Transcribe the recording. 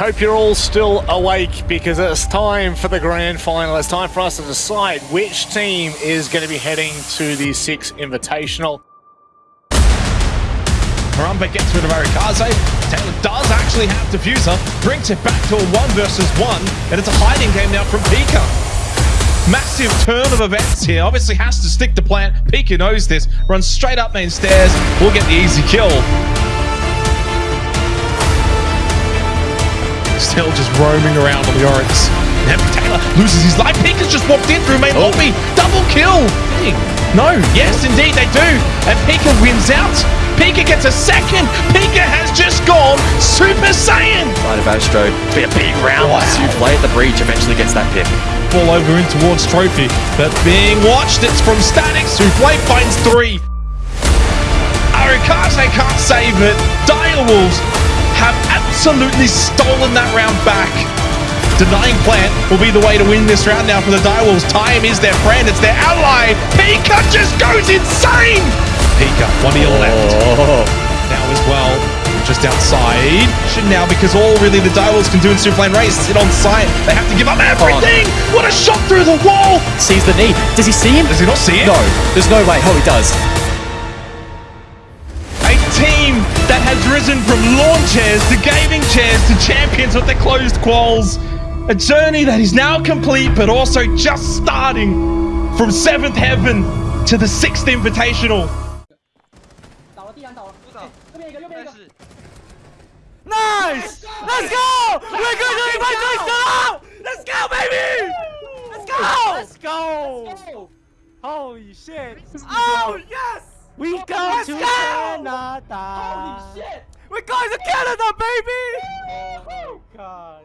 Hope you're all still awake because it's time for the grand final. It's time for us to decide which team is going to be heading to the Six Invitational. Harambe gets rid of Arikaze. Taylor does actually have Defuser, brings it back to a one versus one, and it's a hiding game now from Pika. Massive turn of events here. Obviously has to stick to plant. Pika knows this. Runs straight up main stairs. We'll get the easy kill. Still just roaming around on the Oryx. Now Taylor loses his life. Pika's just walked in through main Oh. lobby. Double kill. No, yes, indeed they do. And Pika wins out. Pika gets a second. Pika has just gone Super Saiyan. Side of Astro. It's a big round. Wow. Souffle at the breach eventually gets that pick. Ball over in towards Trophy. But being watched, it's from Static. Souffle finds three. Arikase can't save it. Direwolves have absolutely stolen that round back. Denying plant will be the way to win this round now for the Direwolves. Time is their friend, it's their ally. Pika just goes insane. Pika, one to your left. Oh. Now as well, just outside. Should now because all really the Direwolves can do in Super Lane Race is sit on site. They have to give up oh. everything. What a shot through the wall. Sees the knee. Does he see him? Does he not see it? No. There's no way. Oh, he does. chosen from lawn chairs to gaming chairs to champions with their closed quals. A journey that is now complete but also just starting from seventh heaven to the sixth invitational. Nice! Let's go! We're going to invite Let's go, baby! Let's go! Let's go! Holy shit! Oh, yes! We go Let's to go! Canada! Holy shit! We're going to Canada, baby! Oh god!